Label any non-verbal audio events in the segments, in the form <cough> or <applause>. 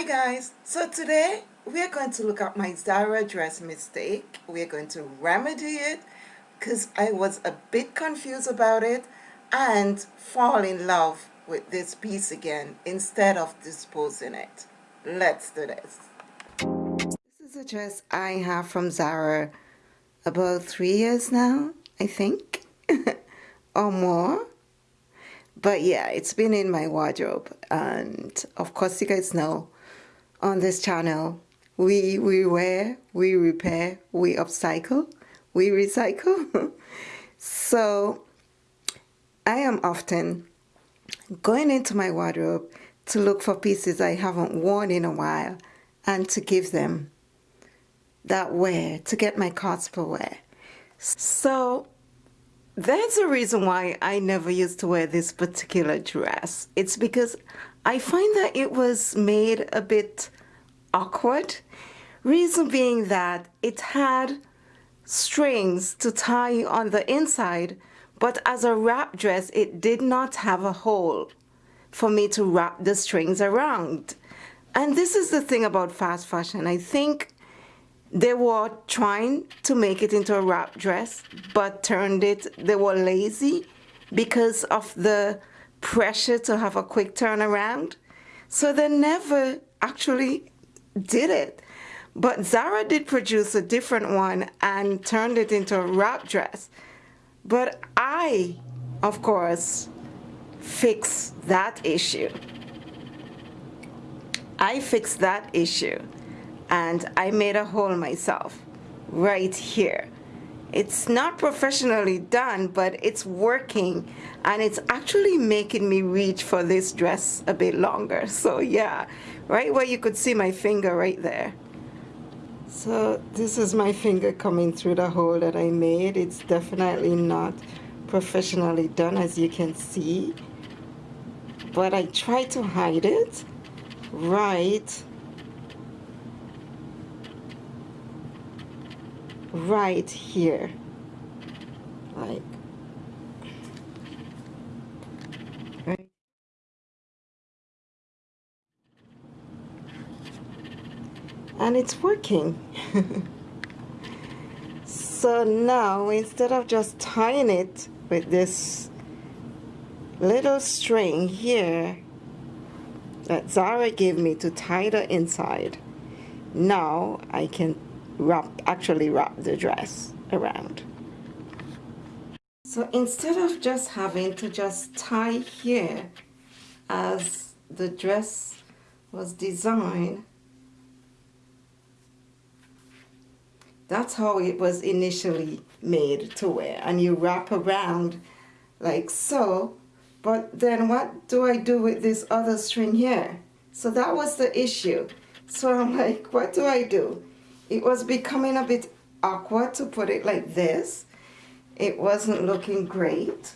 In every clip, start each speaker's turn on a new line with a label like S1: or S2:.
S1: Hi guys, so today we are going to look at my Zara dress mistake. We are going to remedy it because I was a bit confused about it and fall in love with this piece again instead of disposing it. Let's do this. This is a dress I have from Zara about three years now, I think, <laughs> or more but yeah it's been in my wardrobe and of course you guys know on this channel. We we wear we repair we upcycle we recycle. <laughs> So I am often going into my wardrobe to look for pieces I haven't worn in a while and to give them that wear to get my cost per wear. So that's the reason why I never used to wear this particular dress. It's because I find that it was made a bit awkward. Reason being that it had strings to tie on the inside, but as a wrap dress, it did not have a hole for me to wrap the strings around. And this is the thing about fast fashion. I think they were trying to make it into a wrap dress, but turned it, they were lazy because of the pressure to have a quick turnaround. So they never actually did it. But Zara did produce a different one and turned it into a wrap dress. But I, of course, fixed that issue. I fixed that issue and I made a hole myself right here. It's not professionally done, but it's working and it's actually making me reach for this dress a bit longer. <laughs> So yeah, right where you could see my finger right there. So this is my finger coming through the hole that I made. It's definitely not professionally done as you can see. But I try to hide it right right here. Like right. And it's working. <laughs> So now instead of just tying it with this little string here that Zara gave me to tie the inside now I can wrap actually wrap the dress around. So instead of just having to just tie here as the dress was designed that's how it was initially made to wear. And you wrap around like so. But then what do I do with this other string here? So that was the issue. So I'm like what do I do it was becoming a bit awkward to put it like this. It wasn't looking great.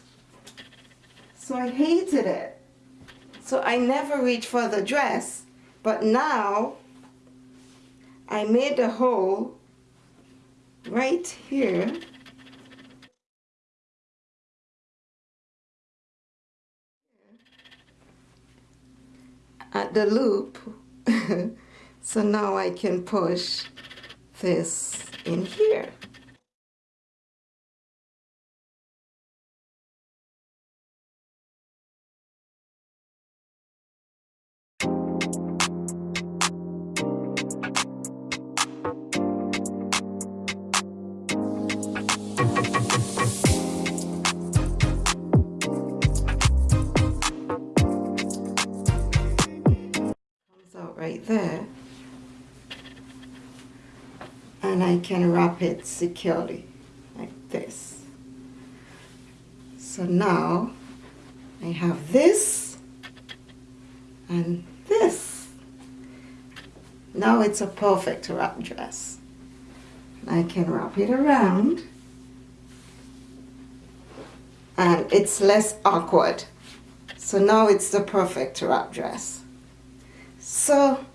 S1: So I hated it. So I never reached for the dress. But now I made a hole right here at the loop <laughs> so now I can push this in here. And I can wrap it securely like this. So now I have this and this. Now it's a perfect wrap dress. I can wrap it around and it's less awkward. So now it's the perfect wrap dress. So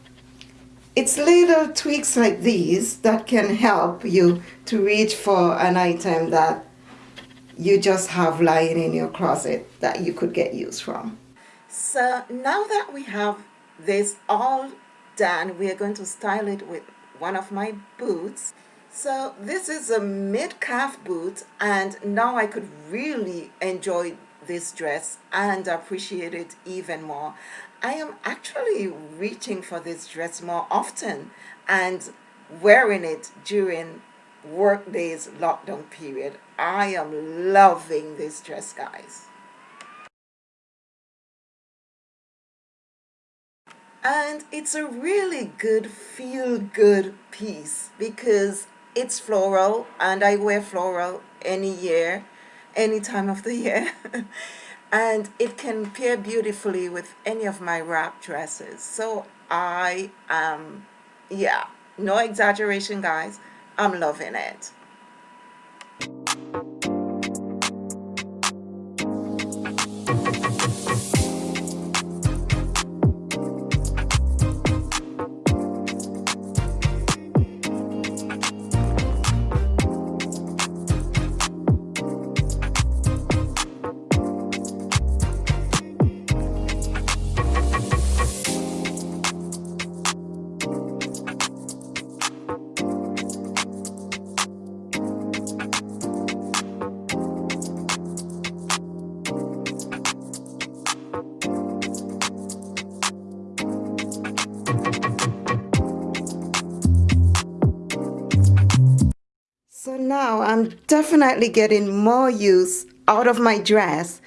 S1: it's little tweaks like these that can help you to reach for an item that you just have lying in your closet that you could get use from. So now that we have this all done, we are going to style it with one of my boots. So this is a mid-calf boot and now I could really enjoy this dress and appreciate it even more. I am actually reaching for this dress more often and wearing it during work days lockdown period. I am loving this dress guys. And it's a really good feel good piece because it's floral and I wear floral any year, any time of the year. <laughs> and it can pair beautifully with any of my wrap dresses. So I am, yeah, no exaggeration guys, I'm loving it. Now I'm definitely getting more use out of my dress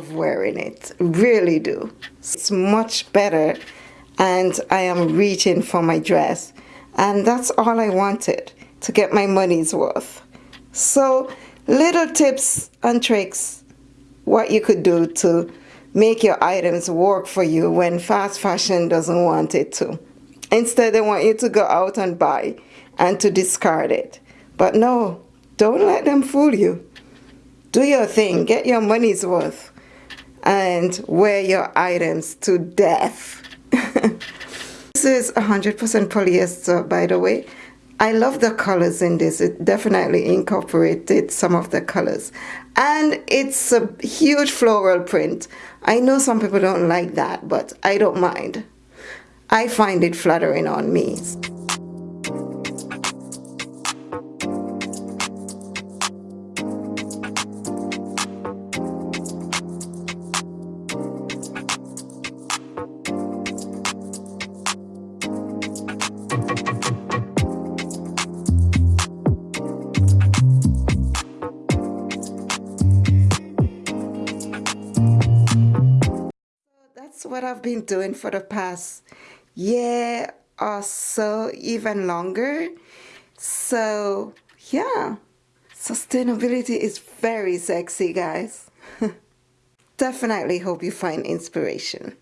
S1: love wearing it. Really do. It's much better and I am reaching for my dress. And that's all I wanted to get my money's worth. So little tips and tricks what you could do to make your items work for you when fast fashion doesn't want it to. Instead they want you to go out and buy and to discard it. But no don't let them fool you. Do your thing, get your money's worth, and wear your items to death. <laughs> this is 100% polyester, by the way. I love the colors in this. It definitely incorporated some of the colors. And it's a huge floral print. I know some people don't like that, but I don't mind. I find it flattering on me. What I've been doing for the past year or so, even longer. So, yeah, sustainability is very sexy, guys. <laughs> Definitely hope you find inspiration.